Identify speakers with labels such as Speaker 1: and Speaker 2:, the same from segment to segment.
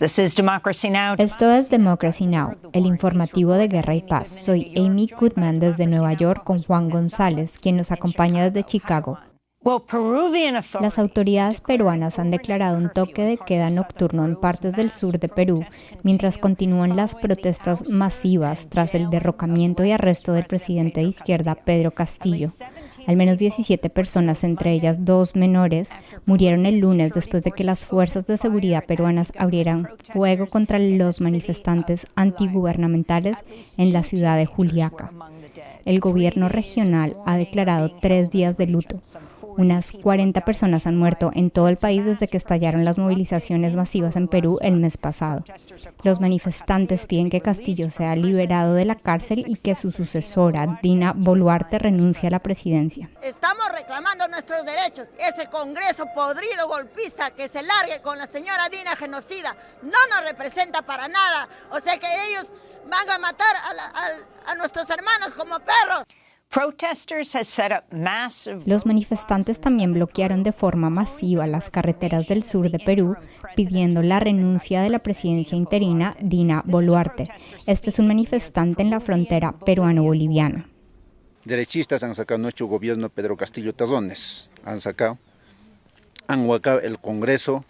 Speaker 1: Esto es Democracy Now, el informativo de Guerra y Paz. Soy Amy Goodman desde Nueva York con Juan González, quien nos acompaña desde Chicago. Las autoridades peruanas han declarado un toque de queda nocturno en partes del sur de Perú, mientras continúan las protestas masivas tras el derrocamiento y arresto del presidente de izquierda Pedro Castillo. Al menos 17 personas, entre ellas dos menores, murieron el lunes después de que las fuerzas de seguridad peruanas abrieran fuego contra los manifestantes antigubernamentales en la ciudad de Juliaca. El gobierno regional ha declarado tres días de luto. Unas 40 personas han muerto en todo el país desde que estallaron las movilizaciones masivas en Perú el mes pasado. Los manifestantes piden que Castillo sea liberado de la cárcel y que su sucesora, Dina Boluarte, renuncie a la presidencia.
Speaker 2: Estamos reclamando nuestros derechos. Ese Congreso podrido golpista que se largue con la señora Dina genocida no nos representa para nada. O sea que ellos van a matar a, a nuestros hermanos como perros.
Speaker 1: Los manifestantes también bloquearon de forma masiva las carreteras del sur de Perú, pidiendo la renuncia de la presidencia interina Dina Boluarte. Este es un manifestante en la frontera peruano-boliviana.
Speaker 3: Derechistas han sacado nuestro gobierno Pedro Castillo Tazones, han sacado, han huacado el Congreso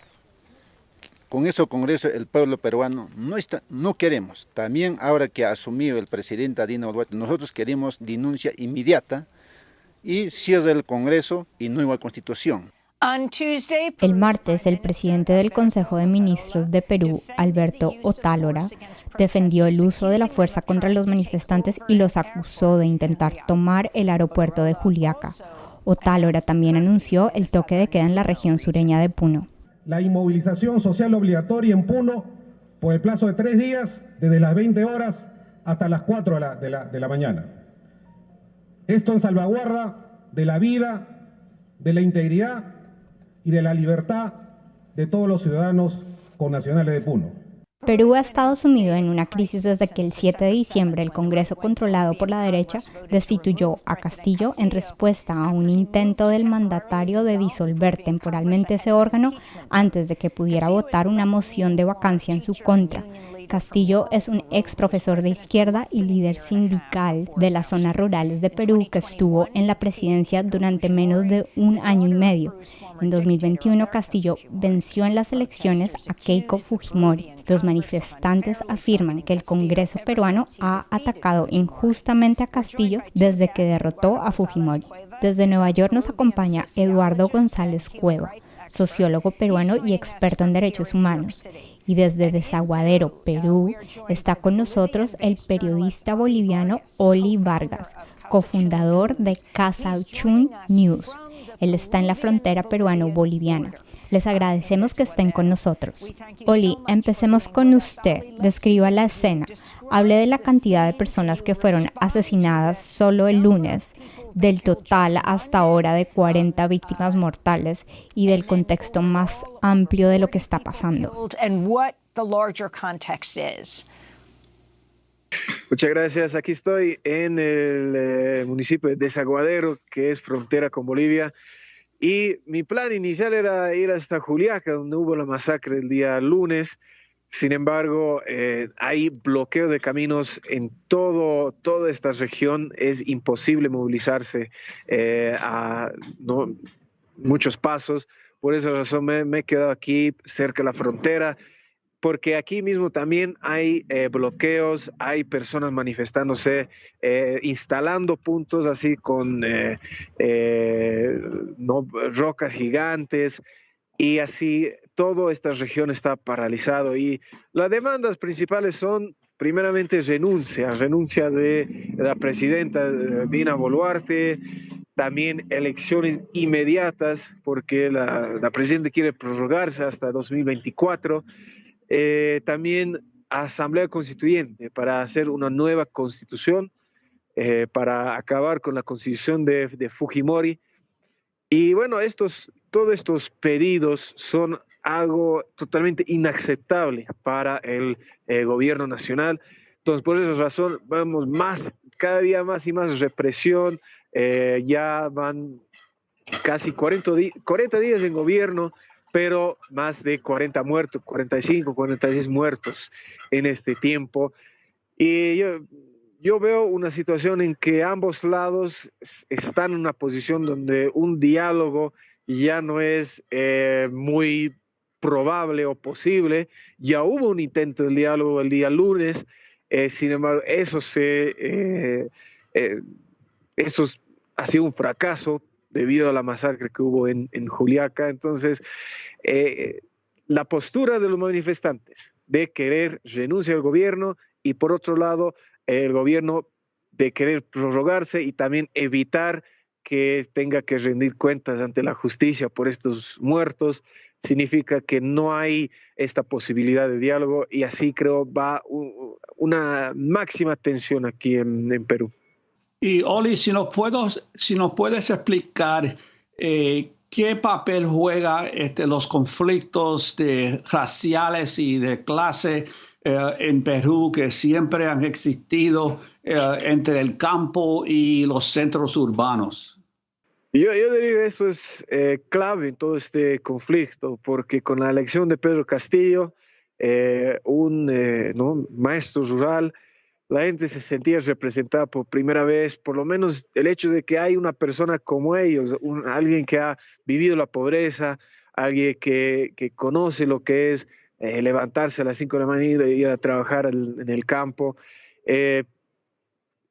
Speaker 3: con ese Congreso el pueblo peruano no, está, no queremos. También ahora que ha asumido el presidente Dina Boluarte, nosotros queremos denuncia inmediata y cierre el Congreso y nueva constitución.
Speaker 1: El martes, el presidente del Consejo de Ministros de Perú, Alberto Otálora, defendió el uso de la fuerza contra los manifestantes y los acusó de intentar tomar el aeropuerto de Juliaca. Otálora también anunció el toque de queda en la región sureña de Puno
Speaker 4: la inmovilización social obligatoria en Puno por el plazo de tres días, desde las 20 horas hasta las 4 de la, de la, de la mañana. Esto en salvaguarda de la vida, de la integridad y de la libertad de todos los ciudadanos connacionales de Puno.
Speaker 1: Perú ha estado sumido en una crisis desde que el 7 de diciembre el Congreso controlado por la derecha destituyó a Castillo en respuesta a un intento del mandatario de disolver temporalmente ese órgano antes de que pudiera votar una moción de vacancia en su contra. Castillo es un ex profesor de izquierda y líder sindical de las zonas rurales de Perú que estuvo en la presidencia durante menos de un año y medio. En 2021, Castillo venció en las elecciones a Keiko Fujimori. Los manifestantes afirman que el Congreso peruano ha atacado injustamente a Castillo desde que derrotó a Fujimori. Desde Nueva York nos acompaña Eduardo González Cueva, sociólogo peruano y experto en derechos humanos. Y desde Desaguadero, Perú, está con nosotros el periodista boliviano Oli Vargas, cofundador de Casauchun News. Él está en la frontera peruano-boliviana. Les agradecemos que estén con nosotros. Oli, empecemos con usted. Describa la escena. Hable de la cantidad de personas que fueron asesinadas solo el lunes, del total hasta ahora de 40 víctimas mortales y del contexto más amplio de lo que está pasando.
Speaker 5: Muchas gracias. Aquí estoy en el eh, municipio de Desaguadero, que es frontera con Bolivia. Y mi plan inicial era ir hasta Juliaca, donde hubo la masacre el día lunes. Sin embargo, eh, hay bloqueo de caminos en todo, toda esta región. Es imposible movilizarse eh, a muchos pasos. Por esa razón me, he quedado aquí cerca de la frontera porque aquí mismo también hay eh, bloqueos, hay personas manifestándose, instalando puntos así con rocas gigantes y así toda esta región está paralizado y las demandas principales son primeramente renuncia, renuncia de la presidenta Dina Boluarte, también elecciones inmediatas porque la, presidenta quiere prorrogarse hasta 2024 eh, también Asamblea Constituyente para hacer una nueva constitución, eh, para acabar con la constitución de, Fujimori. Y bueno, estos, todos estos pedidos son algo totalmente inaceptable para el eh, gobierno nacional. Entonces, por esa razón, vemos más, cada día más y más represión. ya van casi 40, 40 días en gobierno pero más de 40 muertos, 45, 46 muertos en este tiempo. Y yo, yo veo una situación en que ambos lados están en una posición donde un diálogo ya no es eh, muy probable o posible. Ya hubo un intento de diálogo el día lunes, eh, sin embargo, eso, se, eh, eso ha sido un fracaso debido a la masacre que hubo en, en Juliaca. Entonces, la postura de los manifestantes de querer renunciar al gobierno y por otro lado el gobierno de querer prorrogarse y también evitar que tenga que rendir cuentas ante la justicia por estos muertos, significa que no hay esta posibilidad de diálogo y así creo va una máxima tensión aquí en, Perú.
Speaker 6: Y Oli, si nos, puedes explicar eh, qué papel juega este, los conflictos de raciales y de clase eh, en Perú que siempre han existido eh, entre el campo y los centros urbanos.
Speaker 5: Yo, yo diría que eso es eh, clave en todo este conflicto, porque con la elección de Pedro Castillo, un maestro rural, la gente se sentía representada por primera vez, por lo menos el hecho de que hay una persona como ellos, alguien que ha vivido la pobreza, alguien que, que conoce lo que es eh, levantarse a las 5 de la mañana y ir a trabajar en el campo. Eh,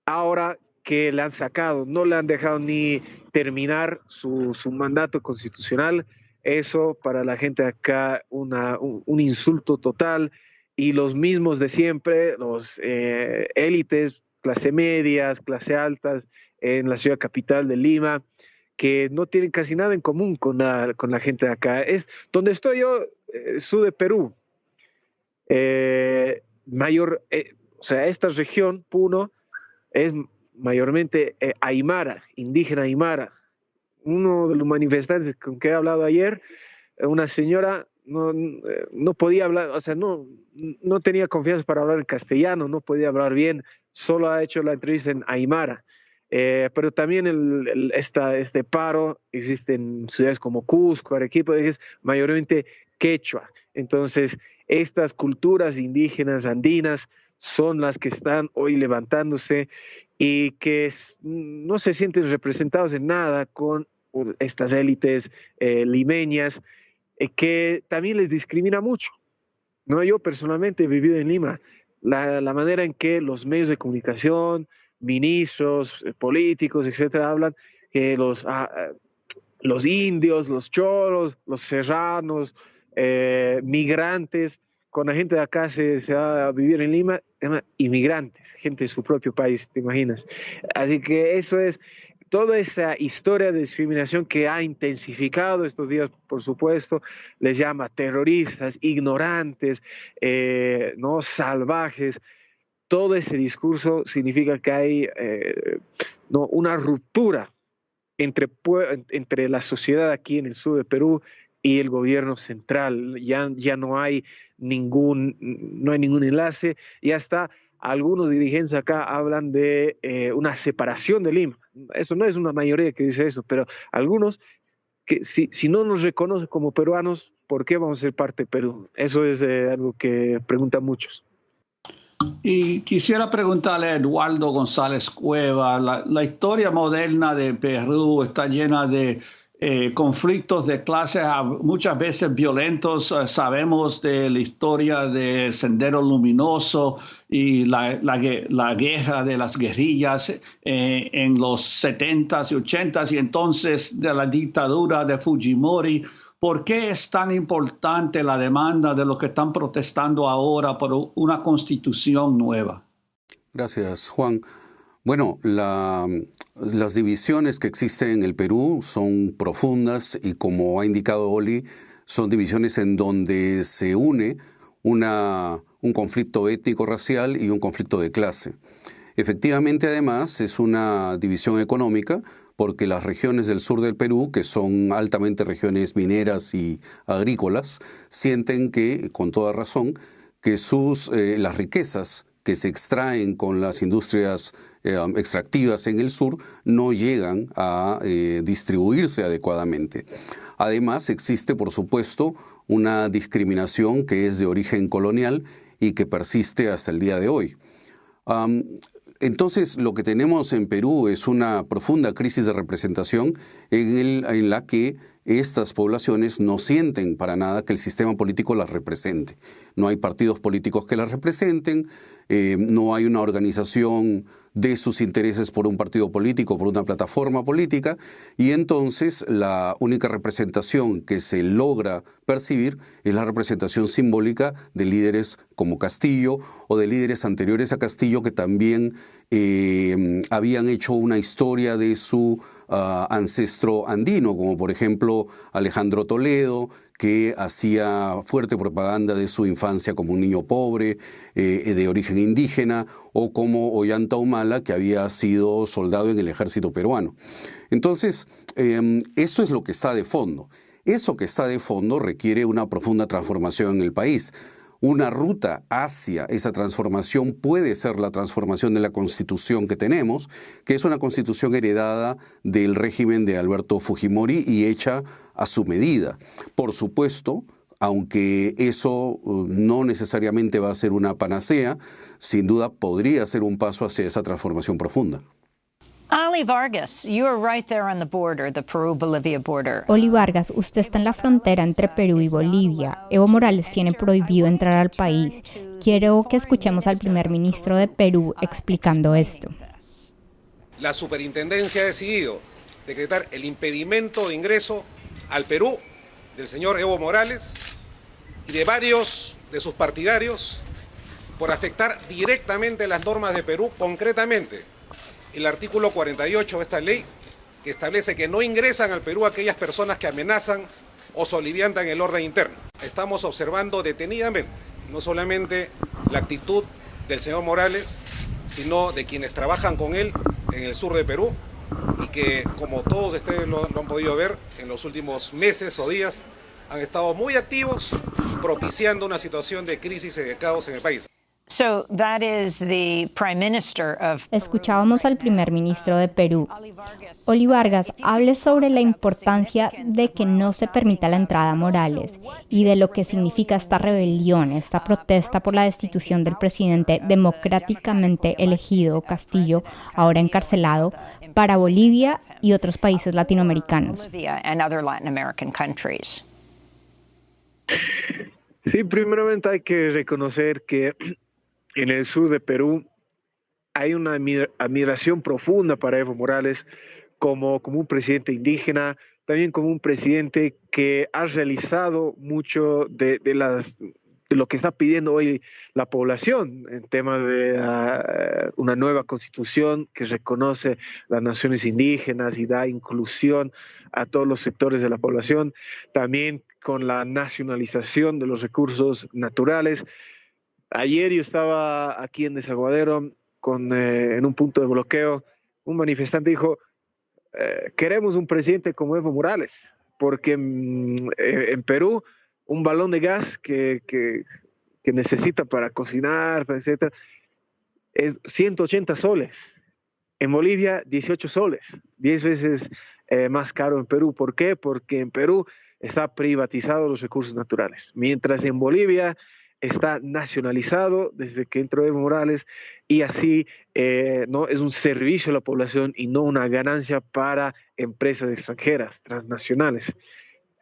Speaker 5: ahora que le han sacado, no le han dejado ni terminar su, mandato constitucional, eso para la gente acá una, un, insulto total y los mismos de siempre, los eh, élites, clase medias, clase altas en la ciudad capital de Lima, que no tienen casi nada en común con la, gente de acá. Es donde estoy yo, sur de Perú, eh, mayor, eh, o sea, esta región, Puno, es mayormente eh, aymara, indígena aymara. Uno de los manifestantes con que he hablado ayer, una señora no, no, podía hablar, o sea, no, no tenía confianza para hablar en castellano, no podía hablar bien, solo ha hecho la entrevista en aymara. pero también el, este paro existe en ciudades como Cusco, Arequipa, es mayormente quechua. Entonces, estas culturas indígenas andinas son las que están hoy levantándose y que no se sienten representados en nada con estas élites eh, limeñas eh, que también les discrimina mucho. ¿no? Yo personalmente he vivido en Lima. La, manera en que los medios de comunicación, ministros, eh, políticos, etcétera, hablan que los, ah, los indios, los choros, los serranos, migrantes, con la gente de acá se, va a vivir en Lima, inmigrantes, gente de su propio país, ¿te imaginas? Así que eso es toda esa historia de discriminación que ha intensificado estos días, por supuesto, les llama terroristas, ignorantes, eh, no salvajes. Todo ese discurso significa que hay eh, no, una ruptura entre, entre la sociedad aquí en el sur de Perú y el gobierno central. Ya, ya no hay ningún, no hay ningún enlace y hasta algunos dirigentes acá hablan de eh, una separación de Lima. Eso no es una mayoría que dice eso, pero algunos que si, si no nos reconocen como peruanos, ¿por qué vamos a ser parte de Perú? Eso es eh, algo que preguntan muchos.
Speaker 6: Y quisiera preguntarle a Eduardo González Cueva, la historia moderna de Perú está llena de eh, conflictos de clase muchas veces violentos. Eh, sabemos de la historia de Sendero Luminoso y la, la, guerra de las guerrillas eh, en los 70s y 80s y entonces de la dictadura de Fujimori. ¿Por qué es tan importante la demanda de los que están protestando ahora por una constitución nueva?
Speaker 7: Gracias, Juan. Bueno, las divisiones que existen en el Perú son profundas y como ha indicado Oli, son divisiones en donde se une una, un conflicto étnico-racial y un conflicto de clase. Efectivamente, además, es una división económica porque las regiones del sur del Perú, que son altamente regiones mineras y agrícolas, sienten que, con toda razón, que sus, eh, las riquezas que se extraen con las industrias eh, extractivas en el sur no llegan a eh, distribuirse adecuadamente. Además, existe, por supuesto, una discriminación que es de origen colonial y que persiste hasta el día de hoy. entonces, lo que tenemos en Perú es una profunda crisis de representación en la que estas poblaciones no sienten para nada que el sistema político las represente. No hay partidos políticos que las representen, eh, no hay una organización de sus intereses por un partido político, por una plataforma política, y entonces la única representación que se logra percibir es la representación simbólica de líderes como Castillo o de líderes anteriores a Castillo que también eh, habían hecho una historia de su ah, ancestro andino, como por ejemplo Alejandro Toledo, que hacía fuerte propaganda de su infancia como un niño pobre, eh, de origen indígena, o como Ollanta Humala, que había sido soldado en el ejército peruano. Entonces, em, eso es lo que está de fondo. Eso que está de fondo requiere una profunda transformación en el país. Una ruta hacia esa transformación puede ser la transformación de la constitución que tenemos, que es una constitución heredada del régimen de Alberto Fujimori y hecha a su medida. Por supuesto, aunque eso uh, no necesariamente va a ser una panacea, sin duda podría ser un paso hacia esa transformación profunda.
Speaker 1: Oli Vargas, you are right there on the border, the Peru-Bolivia border. Oli Vargas, usted está en la frontera entre Perú y Bolivia. Evo Morales tiene prohibido entrar al país. Quiero que escuchemos al primer ministro de Perú explicando esto.
Speaker 8: La superintendencia ha decidido decretar el impedimento de ingreso al Perú del señor Evo Morales y de varios de sus partidarios por afectar directamente las normas de Perú, concretamente el artículo 48 de esta ley que establece que no ingresan al Perú aquellas personas que amenazan o soliviantan el orden interno. Estamos observando detenidamente no solamente la actitud del señor Morales, sino de quienes trabajan con él en el sur de Perú y que, como todos ustedes lo, han podido ver en los últimos meses o días, han estado muy activos propiciando una situación de crisis y de caos en el país.
Speaker 1: Escuchábamos al primer ministro de Perú. Oli Vargas, hable sobre la importancia de que no se permita la entrada a Morales y de lo que significa esta rebelión, esta protesta por la destitución del presidente democráticamente elegido Castillo, ahora encarcelado, para Bolivia y otros países latinoamericanos.
Speaker 5: Sí, primeramente hay que reconocer que en el sur de Perú hay una admiración profunda para Evo Morales como, como un presidente indígena, también como un presidente que ha realizado mucho de, las lo que está pidiendo hoy la población en temas de ah, una nueva constitución que reconoce las naciones indígenas y da inclusión a todos los sectores de la población, también con la nacionalización de los recursos naturales. Ayer yo estaba aquí en Desaguadero con, eh, en un punto de bloqueo. Un manifestante dijo, eh, queremos un presidente como Evo Morales, porque mm, eh, en Perú un balón de gas que, que, necesita para cocinar, etc., es 180 soles. En Bolivia, 18 soles, 10 veces más caro en Perú. ¿Por qué? Porque en Perú está privatizado los recursos naturales, mientras en Bolivia está nacionalizado desde que entró Evo Morales y así eh, no es un servicio a la población y no una ganancia para empresas extranjeras, transnacionales.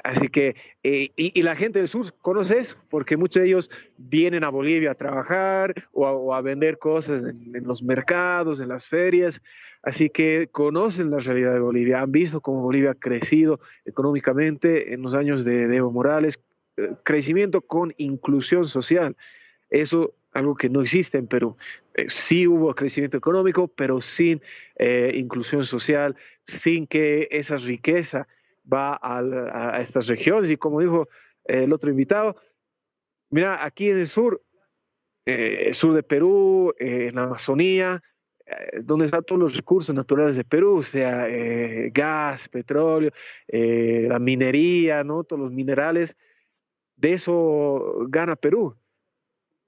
Speaker 5: Así que, eh, y, la gente del sur conoce eso, porque muchos de ellos vienen a Bolivia a trabajar o a, vender cosas en, los mercados, en las ferias, así que conocen la realidad de Bolivia, han visto cómo Bolivia ha crecido económicamente en los años de Evo Morales, crecimiento con inclusión social. Eso algo que no existe en Perú. Eh, sí hubo crecimiento económico, pero sin eh, inclusión social, sin que esa riqueza va a, estas regiones. Y como dijo eh, el otro invitado, mira, aquí en el sur, el sur de Perú, en la Amazonía, donde están todos los recursos naturales de Perú, o sea, gas, petróleo, la minería, ¿no? todos los minerales de eso gana Perú.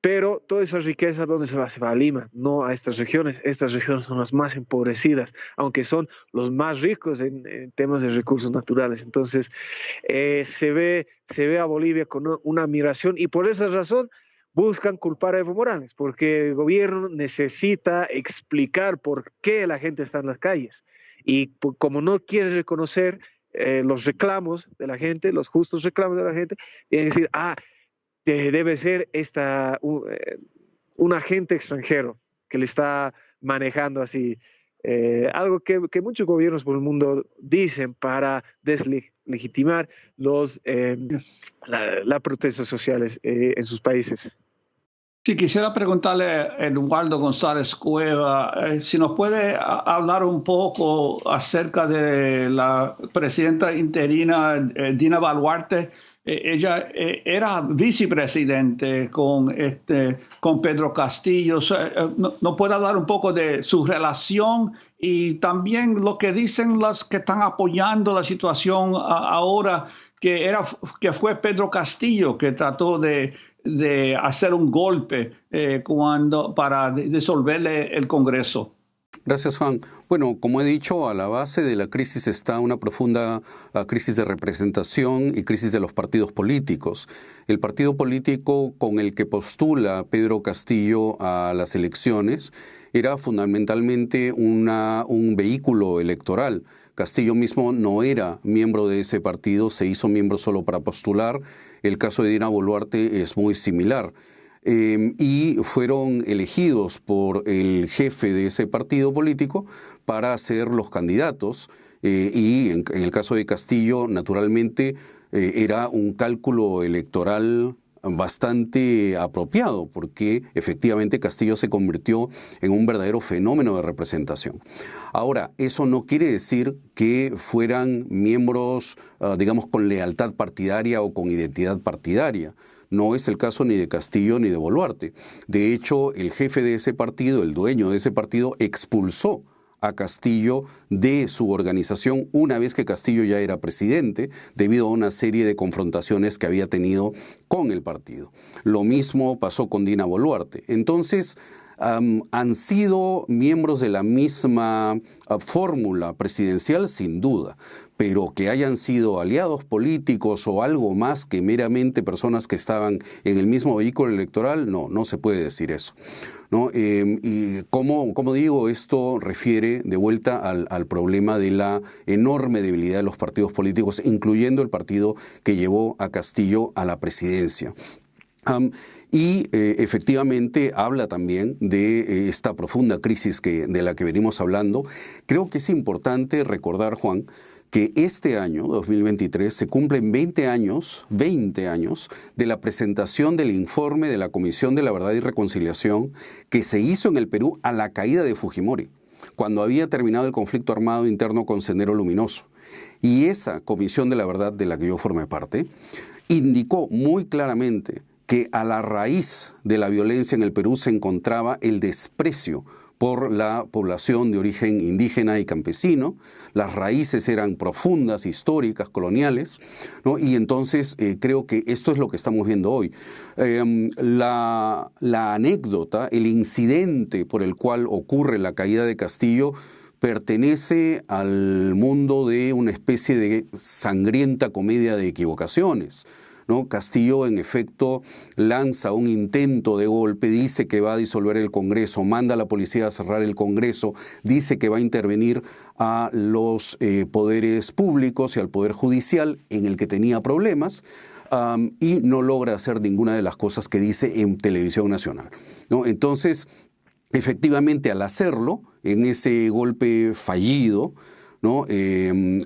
Speaker 5: pero toda esa riqueza, ¿dónde se va? Se va a Lima, no a estas regiones. Estas regiones son las más empobrecidas, aunque son los más ricos en, temas de recursos naturales. Entonces, eh, se, ve, se ve a Bolivia con una admiración y por esa razón buscan culpar a Evo Morales, porque el gobierno necesita explicar por qué la gente está en las calles. Y como no quiere reconocer eh, los reclamos de la gente, los justos reclamos de la gente, y decir, ah, debe ser esta, eh, un, agente extranjero que le está manejando así. Eh, algo que, muchos gobiernos por el mundo dicen para deslegitimar los, eh, las protestas sociales en sus países.
Speaker 6: Sí, quisiera preguntarle a Eduardo González Cueva si nos puede hablar un poco acerca de la presidenta interina Dina Baluarte eh, ella eh, era vicepresidente con, este, con Pedro Castillo. Eh, ¿No, puede hablar un poco de su relación y también lo que dicen los que están apoyando la situación ahora, que, era, que fue Pedro Castillo que trató de, de hacer un golpe cuando, para disolverle el Congreso?
Speaker 7: Gracias, Juan. Bueno, como he dicho, a la base de la crisis está una profunda ah, crisis de representación y crisis de los partidos políticos. El partido político con el que postula Pedro Castillo a las elecciones era fundamentalmente una, un vehículo electoral. Castillo mismo no era miembro de ese partido, se hizo miembro solo para postular. El caso de Dina Boluarte es muy similar. Em, y fueron elegidos por el jefe de ese partido político para ser los candidatos. Eh, y en, el caso de Castillo, naturalmente, eh, era un cálculo electoral bastante apropiado, porque efectivamente Castillo se convirtió en un verdadero fenómeno de representación. Ahora, eso no quiere decir que fueran miembros, ah, digamos, con lealtad partidaria o con identidad partidaria. No es el caso ni de Castillo ni de Boluarte. De hecho, el jefe de ese partido, el dueño de ese partido, expulsó a Castillo de su organización una vez que Castillo ya era presidente, debido a una serie de confrontaciones que había tenido con el partido. Lo mismo pasó con Dina Boluarte. Entonces, han sido miembros de la misma ah, fórmula presidencial, sin duda, pero que hayan sido aliados políticos o algo más que meramente personas que estaban en el mismo vehículo electoral, no, no se puede decir eso. ¿no? Em, y como, como, digo, esto refiere de vuelta al, problema de la enorme debilidad de los partidos políticos, incluyendo el partido que llevó a Castillo a la presidencia y eh, efectivamente habla también de eh, esta profunda crisis que, de la que venimos hablando. Creo que es importante recordar, Juan, que este año, 2023, se cumplen 20 años, 20 años de la presentación del informe de la Comisión de la Verdad y Reconciliación que se hizo en el Perú a la caída de Fujimori, cuando había terminado el conflicto armado interno con Sendero Luminoso. Y esa Comisión de la Verdad de la que yo formé parte indicó muy claramente que a la raíz de la violencia en el Perú se encontraba el desprecio por la población de origen indígena y campesino. Las raíces eran profundas, históricas, coloniales, y entonces eh, creo que esto es lo que estamos viendo hoy. Em, la, la anécdota, el incidente por el cual ocurre la caída de Castillo, pertenece al mundo de una especie de sangrienta comedia de equivocaciones. Castillo, en efecto, lanza un intento de golpe, dice que va a disolver el Congreso, manda a la policía a cerrar el Congreso, dice que va a intervenir a los eh, poderes públicos y al Poder Judicial, en el que tenía problemas. y no logra hacer ninguna de las cosas que dice en televisión nacional. ¿no? Entonces, efectivamente, al hacerlo, en ese golpe fallido, ¿no? Em,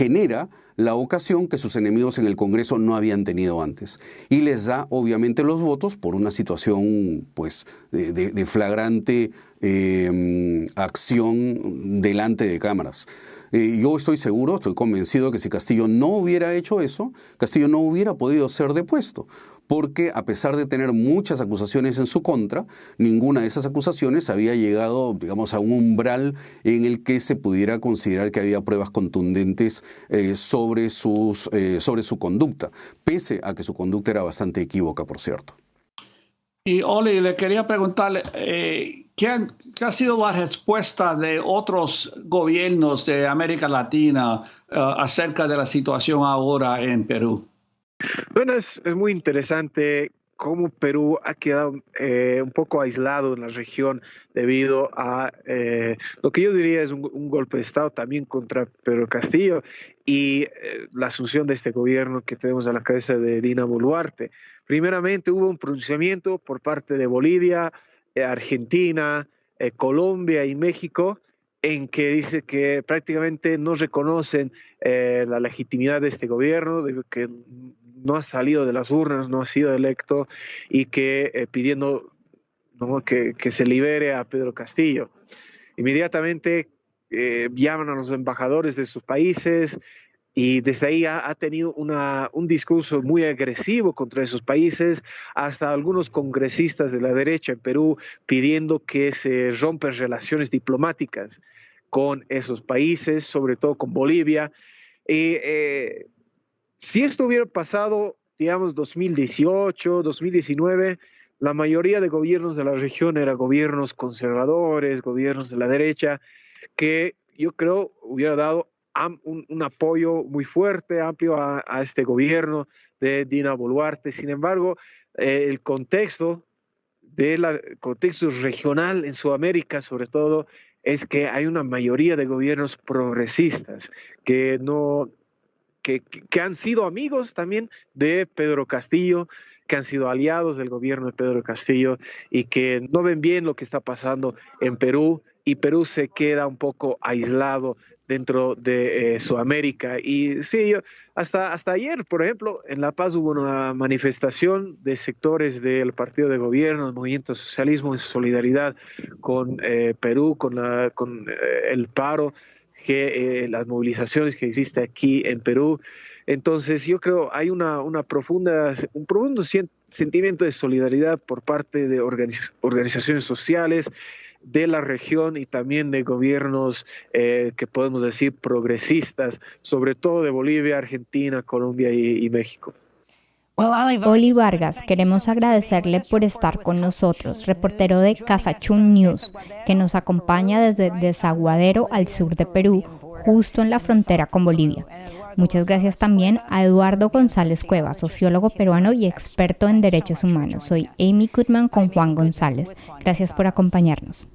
Speaker 7: genera la ocasión que sus enemigos en el Congreso no habían tenido antes. Y les da obviamente los votos por una situación pues, de, flagrante em, acción delante de cámaras. Eh, yo estoy seguro, estoy convencido que si Castillo no hubiera hecho eso, Castillo no hubiera podido ser depuesto, porque a pesar de tener muchas acusaciones en su contra, ninguna de esas acusaciones había llegado, digamos, a un umbral en el que se pudiera considerar que había pruebas contundentes eh, sobre, sus, eh, sobre su conducta, pese a que su conducta era bastante equívoca, por cierto.
Speaker 6: Y Oli, le quería preguntarle, ¿qué, ha sido la respuesta de otros gobiernos de América Latina eh, acerca de la situación ahora en Perú?
Speaker 5: Bueno, es, muy interesante cómo Perú ha quedado eh, un poco aislado en la región debido a eh, lo que yo diría es un, golpe de Estado también contra Pedro Castillo y eh, la asunción de este gobierno que tenemos a la cabeza de Dina Boluarte. Primeramente hubo un pronunciamiento por parte de Bolivia, Argentina, Colombia y México en que dice que prácticamente no reconocen la legitimidad de este gobierno, que no ha salido de las urnas, no ha sido electo y que eh, pidiendo que, se libere a Pedro Castillo. Inmediatamente eh, llaman a los embajadores de sus países y desde ahí ha, tenido un discurso muy agresivo contra esos países, hasta algunos congresistas de la derecha en Perú pidiendo que se rompan relaciones diplomáticas con esos países, sobre todo con Bolivia. Y, eh, si esto hubiera pasado, digamos, 2018, 2019, la mayoría de gobiernos de la región eran gobiernos conservadores, gobiernos de la derecha, que yo creo hubiera dado un, apoyo muy fuerte, amplio a, este gobierno de Dina Boluarte. Sin embargo, eh, el contexto del contexto regional en Sudamérica, sobre todo, es que hay una mayoría de gobiernos progresistas que no que, han sido amigos también de Pedro Castillo, que han sido aliados del gobierno de Pedro Castillo y que no ven bien lo que está pasando en Perú y Perú se queda un poco aislado dentro de eh, Sudamérica. Y sí, hasta, hasta ayer, por ejemplo, en La Paz hubo una manifestación de sectores del partido de gobierno, el movimiento socialismo en solidaridad con eh, Perú, con, la, con eh, el paro que eh, las movilizaciones que existen aquí en Perú. Entonces yo creo hay una, una profunda, un profundo sentimiento de solidaridad por parte de organizaciones sociales de la región y también de gobiernos eh, que podemos decir progresistas, sobre todo de Bolivia, Argentina, Colombia y México.
Speaker 1: Oli Vargas, queremos agradecerle por estar con nosotros, reportero de Casachun News, que nos acompaña desde Desaguadero al sur de Perú, justo en la frontera con Bolivia. Muchas gracias también a Eduardo González Cueva, sociólogo peruano y experto en derechos humanos. Soy Amy Goodman con Juan González. Gracias por acompañarnos.